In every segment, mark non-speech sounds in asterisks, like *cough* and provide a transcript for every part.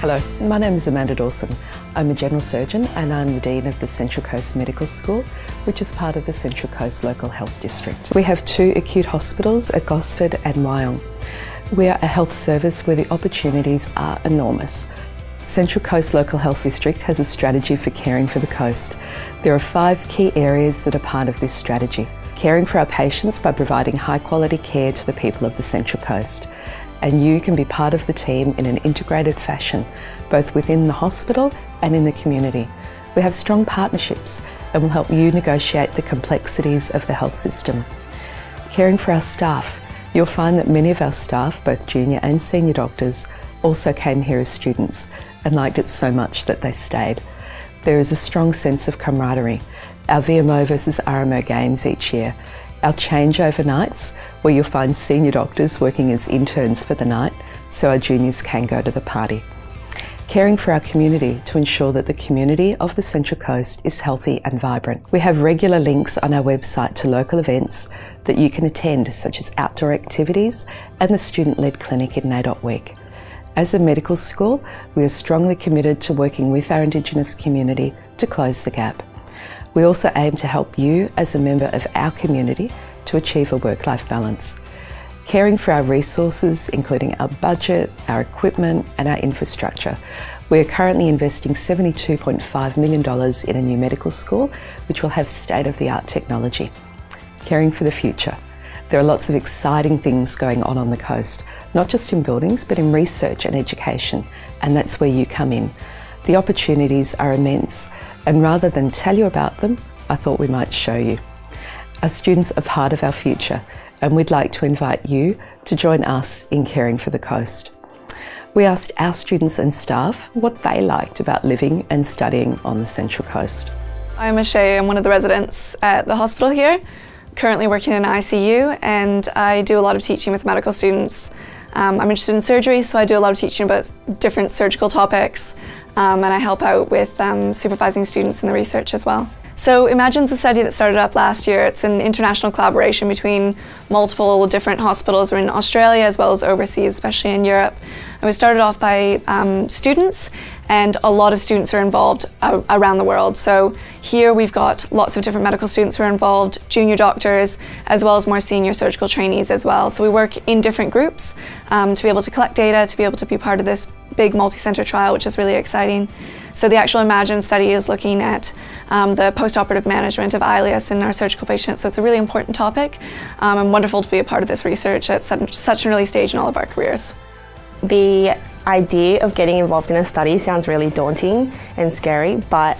Hello, my name is Amanda Dawson. I'm a general surgeon and I'm the Dean of the Central Coast Medical School, which is part of the Central Coast Local Health District. We have two acute hospitals at Gosford and Wyong. We are a health service where the opportunities are enormous. Central Coast Local Health District has a strategy for caring for the coast. There are five key areas that are part of this strategy. Caring for our patients by providing high quality care to the people of the Central Coast and you can be part of the team in an integrated fashion, both within the hospital and in the community. We have strong partnerships and will help you negotiate the complexities of the health system. Caring for our staff, you'll find that many of our staff, both junior and senior doctors, also came here as students and liked it so much that they stayed. There is a strong sense of camaraderie. Our VMO versus RMO games each year our changeover nights, where you'll find senior doctors working as interns for the night, so our juniors can go to the party. Caring for our community to ensure that the community of the Central Coast is healthy and vibrant. We have regular links on our website to local events that you can attend, such as outdoor activities and the student-led clinic in NAIDOC Week. As a medical school, we are strongly committed to working with our Indigenous community to close the gap. We also aim to help you as a member of our community to achieve a work-life balance. Caring for our resources, including our budget, our equipment and our infrastructure. We are currently investing $72.5 million in a new medical school, which will have state-of-the-art technology. Caring for the future. There are lots of exciting things going on on the coast, not just in buildings, but in research and education, and that's where you come in. The opportunities are immense and rather than tell you about them, I thought we might show you. Our students are part of our future and we'd like to invite you to join us in caring for the coast. We asked our students and staff what they liked about living and studying on the Central Coast. I'm Ashay, I'm one of the residents at the hospital here, currently working in ICU and I do a lot of teaching with medical students. Um, I'm interested in surgery, so I do a lot of teaching about different surgical topics um, and I help out with um, supervising students in the research as well. So Imagine's a study that started up last year. It's an international collaboration between multiple different hospitals in Australia as well as overseas, especially in Europe. And we started off by um, students and a lot of students are involved uh, around the world. So here we've got lots of different medical students who are involved, junior doctors, as well as more senior surgical trainees as well. So we work in different groups um, to be able to collect data, to be able to be part of this big multi-center trial, which is really exciting. So the actual Imagine study is looking at um, the post-operative management of ileus in our surgical patients. So it's a really important topic um, and wonderful to be a part of this research at such, such an early stage in all of our careers. The idea of getting involved in a study sounds really daunting and scary, but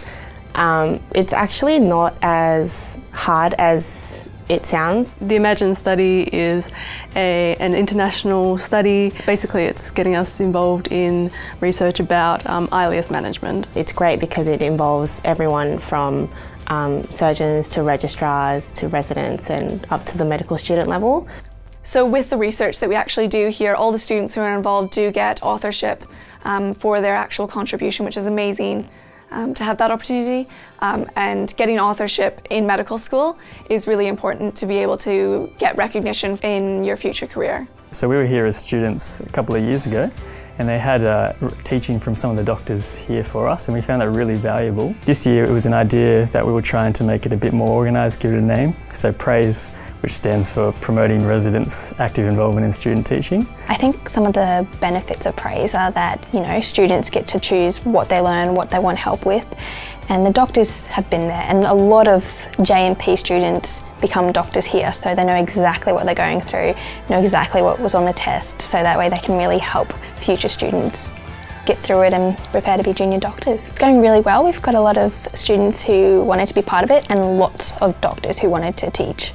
um, it's actually not as hard as it sounds. The Imagine study is a, an international study. Basically, it's getting us involved in research about um, ileus management. It's great because it involves everyone from um, surgeons to registrars to residents and up to the medical student level. So with the research that we actually do here, all the students who are involved do get authorship um, for their actual contribution, which is amazing um, to have that opportunity. Um, and getting authorship in medical school is really important to be able to get recognition in your future career. So we were here as students a couple of years ago and they had uh, teaching from some of the doctors here for us and we found that really valuable. This year it was an idea that we were trying to make it a bit more organised, give it a name. So praise which stands for Promoting Residents' Active Involvement in Student Teaching. I think some of the benefits of praise are that, you know, students get to choose what they learn, what they want help with, and the doctors have been there and a lot of JMP students become doctors here so they know exactly what they're going through, know exactly what was on the test so that way they can really help future students get through it and prepare to be junior doctors. It's going really well. We've got a lot of students who wanted to be part of it and lots of doctors who wanted to teach.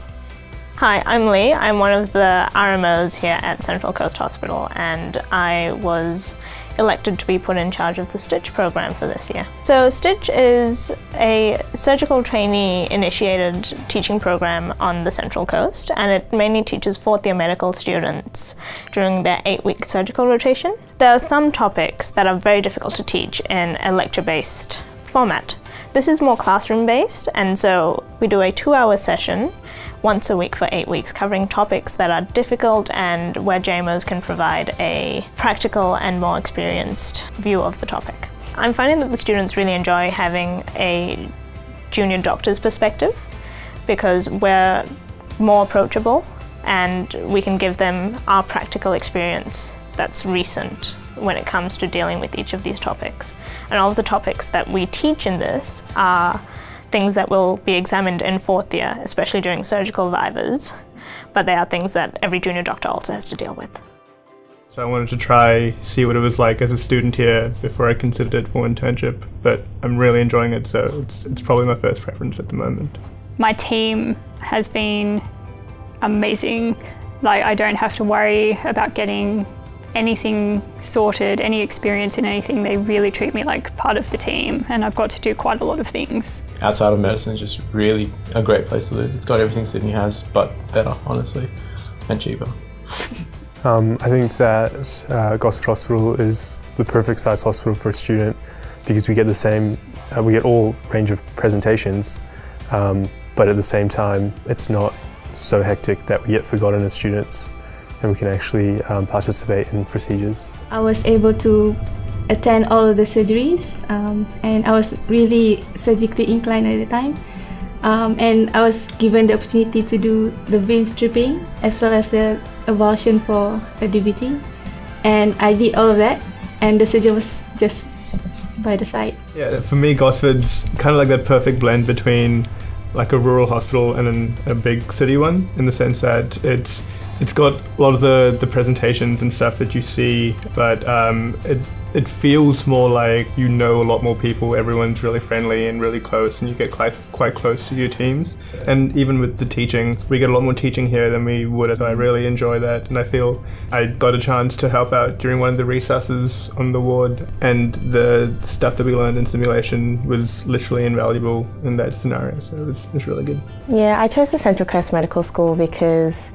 Hi, I'm Lee. I'm one of the RMOs here at Central Coast Hospital and I was elected to be put in charge of the STITCH program for this year. So STITCH is a surgical trainee initiated teaching program on the Central Coast and it mainly teaches fourth year medical students during their eight week surgical rotation. There are some topics that are very difficult to teach in a lecture based format. This is more classroom based and so we do a two hour session once a week for eight weeks covering topics that are difficult and where JMOs can provide a practical and more experienced view of the topic. I'm finding that the students really enjoy having a junior doctor's perspective because we're more approachable and we can give them our practical experience that's recent when it comes to dealing with each of these topics. And all of the topics that we teach in this are things that will be examined in fourth year, especially during surgical vivas, but they are things that every junior doctor also has to deal with. So I wanted to try see what it was like as a student here before I considered it for internship, but I'm really enjoying it, so it's, it's probably my first preference at the moment. My team has been amazing. Like I don't have to worry about getting anything sorted, any experience in anything. They really treat me like part of the team and I've got to do quite a lot of things. Outside of medicine is just really a great place to live. It's got everything Sydney has, but better, honestly, and cheaper. *laughs* Um, I think that uh, Gosford Hospital is the perfect size hospital for a student because we get the same, uh, we get all range of presentations, um, but at the same time, it's not so hectic that we get forgotten as students and we can actually um, participate in procedures. I was able to attend all of the surgeries um, and I was really surgically inclined at the time. Um, and I was given the opportunity to do the vein stripping as well as the avulsion for a DVT. And I did all of that and the surgeon was just by the side. Yeah, for me Gosford's kind of like that perfect blend between like a rural hospital and an, a big city one in the sense that it's it's got a lot of the, the presentations and stuff that you see, but um, it, it feels more like you know a lot more people, everyone's really friendly and really close, and you get quite, quite close to your teams. And even with the teaching, we get a lot more teaching here than we would, so I really enjoy that. And I feel I got a chance to help out during one of the resuses on the ward, and the stuff that we learned in simulation was literally invaluable in that scenario, so it was, it was really good. Yeah, I chose the Central Coast Medical School because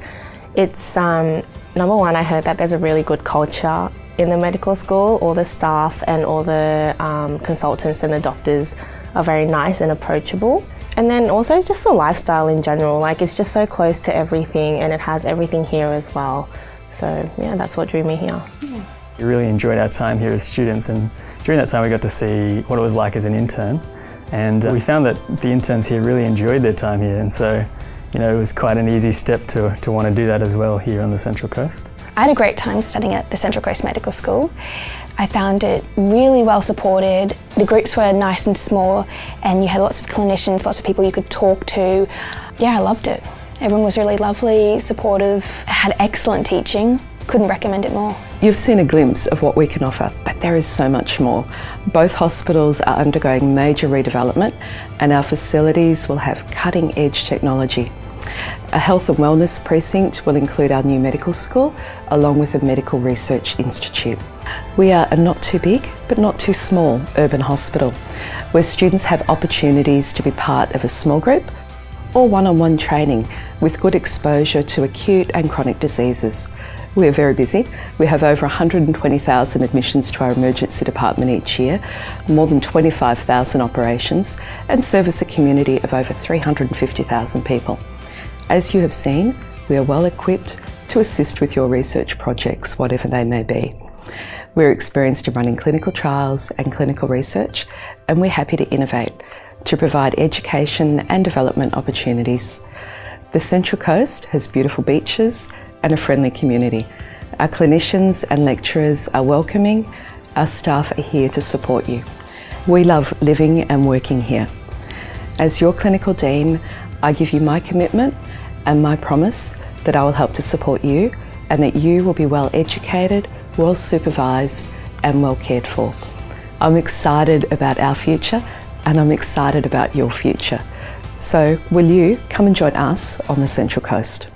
it's um, number one, I heard that there's a really good culture in the medical school. All the staff and all the um, consultants and the doctors are very nice and approachable. And then also just the lifestyle in general, like it's just so close to everything and it has everything here as well. So yeah, that's what drew me here. We really enjoyed our time here as students and during that time we got to see what it was like as an intern and uh, we found that the interns here really enjoyed their time here and so you know, it was quite an easy step to, to want to do that as well here on the Central Coast. I had a great time studying at the Central Coast Medical School. I found it really well supported. The groups were nice and small and you had lots of clinicians, lots of people you could talk to. Yeah, I loved it. Everyone was really lovely, supportive, had excellent teaching. Couldn't recommend it more. You've seen a glimpse of what we can offer, but there is so much more. Both hospitals are undergoing major redevelopment and our facilities will have cutting edge technology. A health and wellness precinct will include our new medical school along with a medical research institute. We are a not too big but not too small urban hospital where students have opportunities to be part of a small group or one-on-one -on -one training with good exposure to acute and chronic diseases. We are very busy. We have over 120,000 admissions to our emergency department each year, more than 25,000 operations and service a community of over 350,000 people. As you have seen, we are well equipped to assist with your research projects, whatever they may be. We're experienced in running clinical trials and clinical research, and we're happy to innovate to provide education and development opportunities. The Central Coast has beautiful beaches and a friendly community. Our clinicians and lecturers are welcoming, our staff are here to support you. We love living and working here. As your clinical dean, I give you my commitment and my promise that I will help to support you and that you will be well educated, well supervised and well cared for. I'm excited about our future and I'm excited about your future. So will you come and join us on the Central Coast?